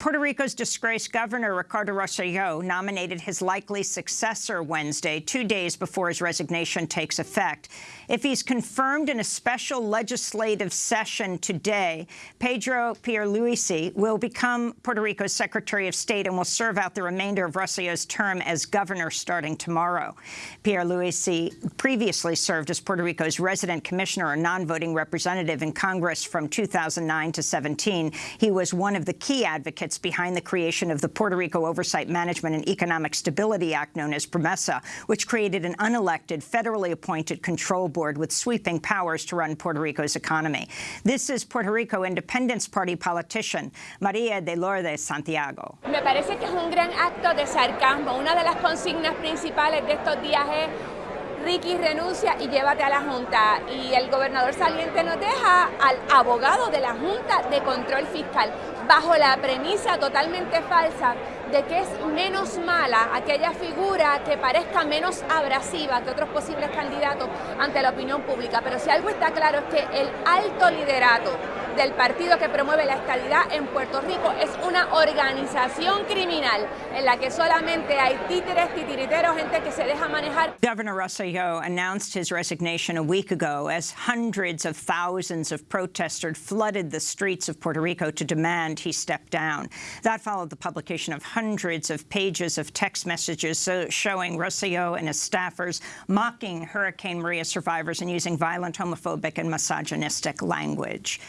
Puerto Rico's disgraced governor, Ricardo Rosselló, nominated his likely successor Wednesday, two days before his resignation takes effect. If he's confirmed in a special legislative session today, Pedro Pierluisi will become Puerto Rico's Secretary of State and will serve out the remainder of Rosselló's term as governor starting tomorrow. Pierluisi previously served as Puerto Rico's resident commissioner or non-voting representative in Congress from 2009 to 17. He was one of the key advocates advocates behind the creation of the Puerto Rico Oversight Management and Economic Stability Act, known as PROMESA, which created an unelected, federally appointed control board with sweeping powers to run Puerto Rico's economy. This is Puerto Rico Independence Party politician María de Lourdes Santiago. Me parece que es un gran acto de sarcasmo. Una de las consignas principales de estos días es Ricky renuncia y llévate a la Junta. Y el gobernador saliente nos deja al abogado de la Junta de Control Fiscal, bajo la premisa totalmente falsa de que es menos mala aquella figura que parezca menos abrasiva que otros posibles candidatos ante la opinión pública. Pero si algo está claro es que el alto liderato del partido que promueve la estabilidad en Puerto Rico es una organización criminal en la que solamente hay títeres, titiriteros, gente que se deja manejar. Governor Rosselló announced his resignation a week ago as hundreds of thousands of protesters flooded the streets of Puerto Rico to demand he step down. That followed the publication of hundreds of pages of text messages uh, showing Rosselló and his staffers mocking Hurricane Maria survivors and using violent, homophobic and misogynistic language.